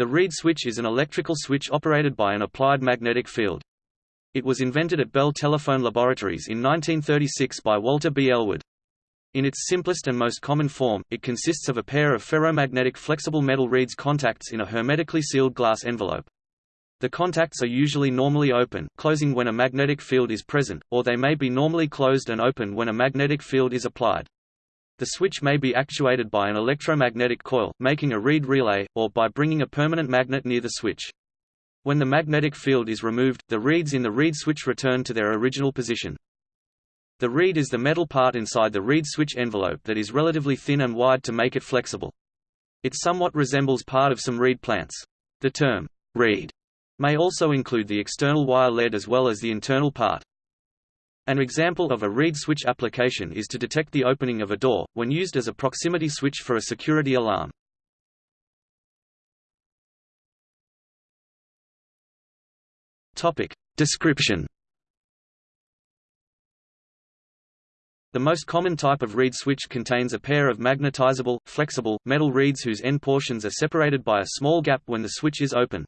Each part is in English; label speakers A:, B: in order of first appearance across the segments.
A: The reed switch is an electrical switch operated by an applied magnetic field. It was invented at Bell Telephone Laboratories in 1936 by Walter B. Ellwood. In its simplest and most common form, it consists of a pair of ferromagnetic flexible metal reeds contacts in a hermetically sealed glass envelope. The contacts are usually normally open, closing when a magnetic field is present, or they may be normally closed and open when a magnetic field is applied. The switch may be actuated by an electromagnetic coil, making a reed relay, or by bringing a permanent magnet near the switch. When the magnetic field is removed, the reeds in the reed switch return to their original position. The reed is the metal part inside the reed switch envelope that is relatively thin and wide to make it flexible. It somewhat resembles part of some reed plants. The term, reed, may also include the external wire lead as well as the internal part. An example of a reed switch application is to detect the opening of a door, when used as a proximity switch for a security alarm. Description The most common type of reed switch contains a pair of magnetizable, flexible, metal reeds whose end portions are separated by a small gap when the switch is open.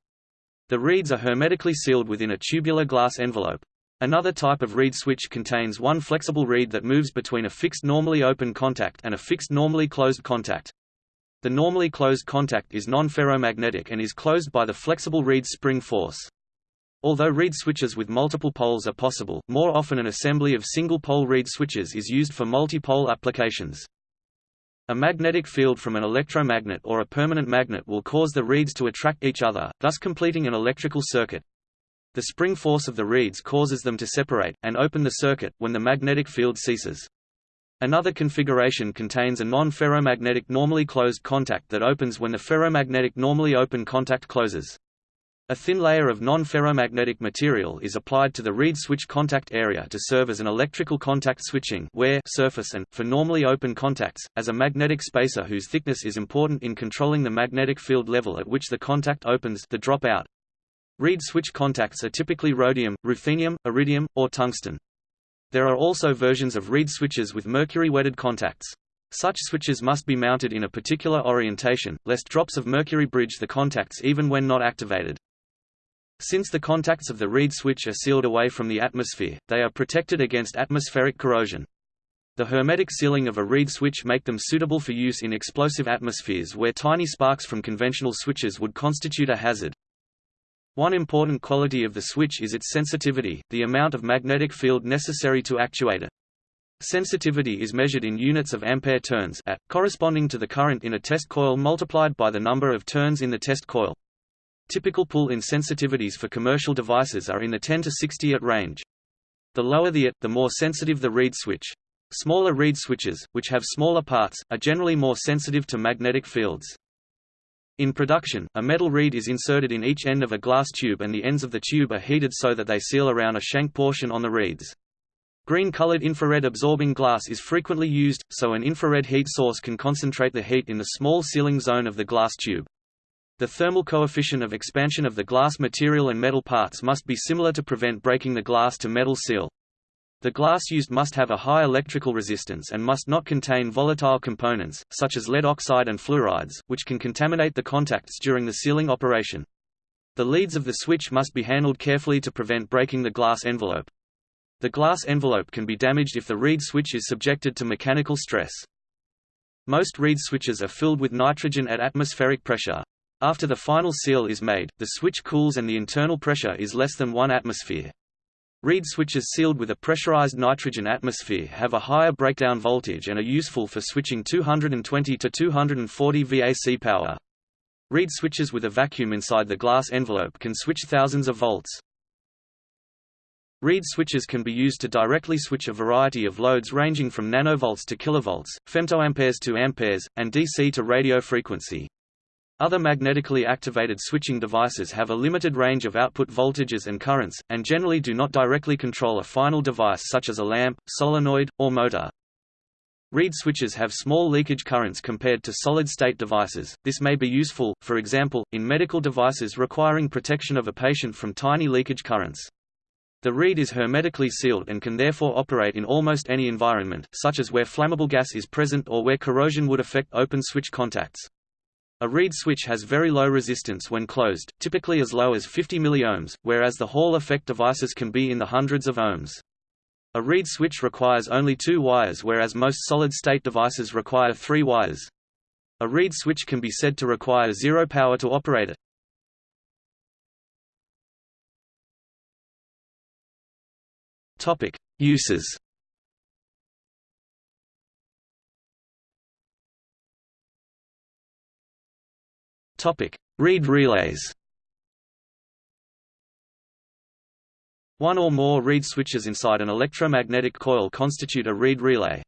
A: The reeds are hermetically sealed within a tubular glass envelope. Another type of reed switch contains one flexible reed that moves between a fixed normally open contact and a fixed normally closed contact. The normally closed contact is non-ferromagnetic and is closed by the flexible reed's spring force. Although reed switches with multiple poles are possible, more often an assembly of single-pole reed switches is used for multi-pole applications. A magnetic field from an electromagnet or a permanent magnet will cause the reeds to attract each other, thus completing an electrical circuit. The spring force of the reeds causes them to separate, and open the circuit, when the magnetic field ceases. Another configuration contains a non-ferromagnetic normally closed contact that opens when the ferromagnetic normally open contact closes. A thin layer of non-ferromagnetic material is applied to the reed switch contact area to serve as an electrical contact switching wear surface and, for normally open contacts, as a magnetic spacer whose thickness is important in controlling the magnetic field level at which the contact opens the dropout. Reed switch contacts are typically rhodium, ruthenium, iridium, or tungsten. There are also versions of reed switches with mercury-wetted contacts. Such switches must be mounted in a particular orientation, lest drops of mercury bridge the contacts even when not activated. Since the contacts of the reed switch are sealed away from the atmosphere, they are protected against atmospheric corrosion. The hermetic sealing of a reed switch make them suitable for use in explosive atmospheres where tiny sparks from conventional switches would constitute a hazard. One important quality of the switch is its sensitivity, the amount of magnetic field necessary to actuate it. Sensitivity is measured in units of ampere turns at, corresponding to the current in a test coil multiplied by the number of turns in the test coil. Typical pull-in sensitivities for commercial devices are in the 10 to 60 at range. The lower the at, the more sensitive the reed switch. Smaller reed switches, which have smaller parts, are generally more sensitive to magnetic fields. In production, a metal reed is inserted in each end of a glass tube and the ends of the tube are heated so that they seal around a shank portion on the reeds. Green-colored infrared absorbing glass is frequently used, so an infrared heat source can concentrate the heat in the small sealing zone of the glass tube. The thermal coefficient of expansion of the glass material and metal parts must be similar to prevent breaking the glass to metal seal. The glass used must have a high electrical resistance and must not contain volatile components, such as lead oxide and fluorides, which can contaminate the contacts during the sealing operation. The leads of the switch must be handled carefully to prevent breaking the glass envelope. The glass envelope can be damaged if the reed switch is subjected to mechanical stress. Most reed switches are filled with nitrogen at atmospheric pressure. After the final seal is made, the switch cools and the internal pressure is less than 1 atmosphere. Reed switches sealed with a pressurized nitrogen atmosphere have a higher breakdown voltage and are useful for switching 220 to 240 VAC power. Reed switches with a vacuum inside the glass envelope can switch thousands of volts. Reed switches can be used to directly switch a variety of loads ranging from nanovolts to kilovolts, femtoamperes to amperes, and DC to radio frequency. Other magnetically activated switching devices have a limited range of output voltages and currents, and generally do not directly control a final device such as a lamp, solenoid, or motor. Reed switches have small leakage currents compared to solid-state devices. This may be useful, for example, in medical devices requiring protection of a patient from tiny leakage currents. The reed is hermetically sealed and can therefore operate in almost any environment, such as where flammable gas is present or where corrosion would affect open switch contacts. A reed switch has very low resistance when closed, typically as low as 50 milliohms, whereas the Hall effect devices can be in the hundreds of ohms. A reed switch requires only two wires whereas most solid-state devices require three wires. A reed switch can be said to require zero power to operate it. Topic: Uses. Topic: Reed relays. One or more reed switches inside an electromagnetic coil constitute a reed relay.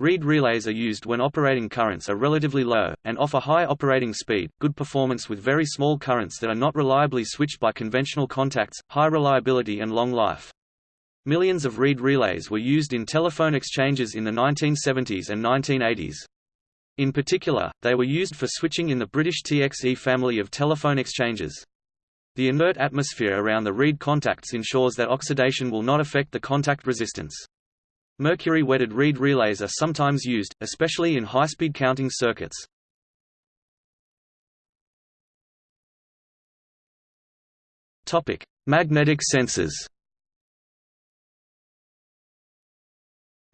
A: Reed relays are used when operating currents are relatively low, and offer high operating speed, good performance with very small currents that are not reliably switched by conventional contacts, high reliability and long life. Millions of reed relays were used in telephone exchanges in the 1970s and 1980s. In particular, they were used for switching in the British TXE family of telephone exchanges. The inert atmosphere around the reed contacts ensures that oxidation will not affect the contact resistance. Mercury-wetted reed relays are sometimes used, especially in high-speed counting circuits. Magnetic sensors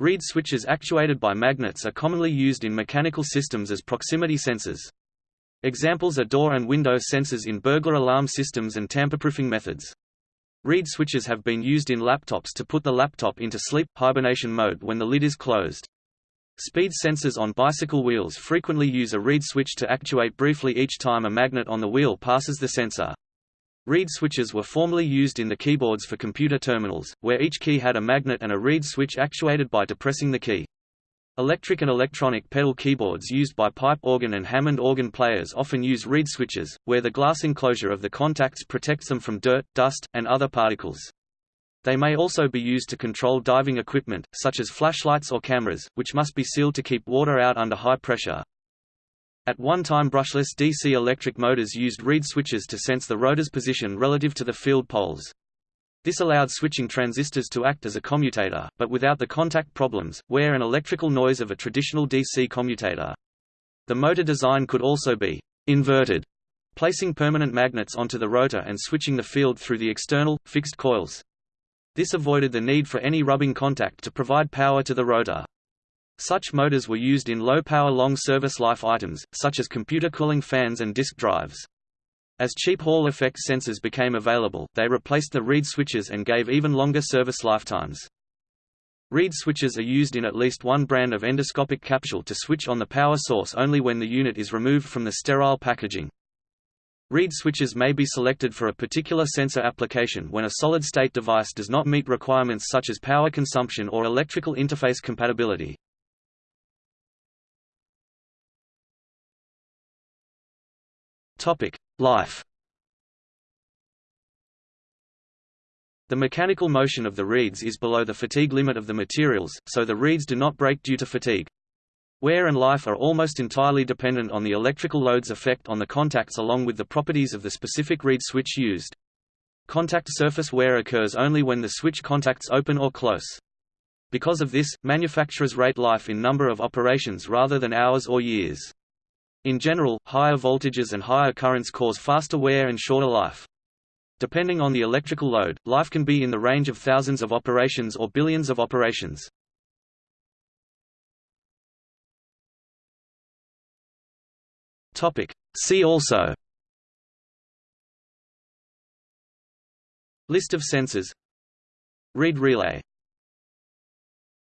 A: Reed switches actuated by magnets are commonly used in mechanical systems as proximity sensors. Examples are door and window sensors in burglar alarm systems and tamper-proofing methods. Reed switches have been used in laptops to put the laptop into sleep hibernation mode when the lid is closed. Speed sensors on bicycle wheels frequently use a reed switch to actuate briefly each time a magnet on the wheel passes the sensor. Reed switches were formerly used in the keyboards for computer terminals, where each key had a magnet and a reed switch actuated by depressing the key. Electric and electronic pedal keyboards used by pipe organ and Hammond organ players often use reed switches, where the glass enclosure of the contacts protects them from dirt, dust, and other particles. They may also be used to control diving equipment, such as flashlights or cameras, which must be sealed to keep water out under high pressure. At one time brushless DC electric motors used reed switches to sense the rotor's position relative to the field poles. This allowed switching transistors to act as a commutator, but without the contact problems, wear and electrical noise of a traditional DC commutator. The motor design could also be inverted, placing permanent magnets onto the rotor and switching the field through the external, fixed coils. This avoided the need for any rubbing contact to provide power to the rotor. Such motors were used in low-power long service life items, such as computer cooling fans and disk drives. As cheap Hall effect sensors became available, they replaced the reed switches and gave even longer service lifetimes. Reed switches are used in at least one brand of endoscopic capsule to switch on the power source only when the unit is removed from the sterile packaging. Reed switches may be selected for a particular sensor application when a solid-state device does not meet requirements such as power consumption or electrical interface compatibility. Life. The mechanical motion of the reeds is below the fatigue limit of the materials, so the reeds do not break due to fatigue. Wear and life are almost entirely dependent on the electrical load's effect on the contacts along with the properties of the specific reed switch used. Contact surface wear occurs only when the switch contacts open or close. Because of this, manufacturers rate life in number of operations rather than hours or years. In general, higher voltages and higher currents cause faster wear and shorter life. Depending on the electrical load, life can be in the range of thousands of operations or billions of operations. See also List of sensors Reed relay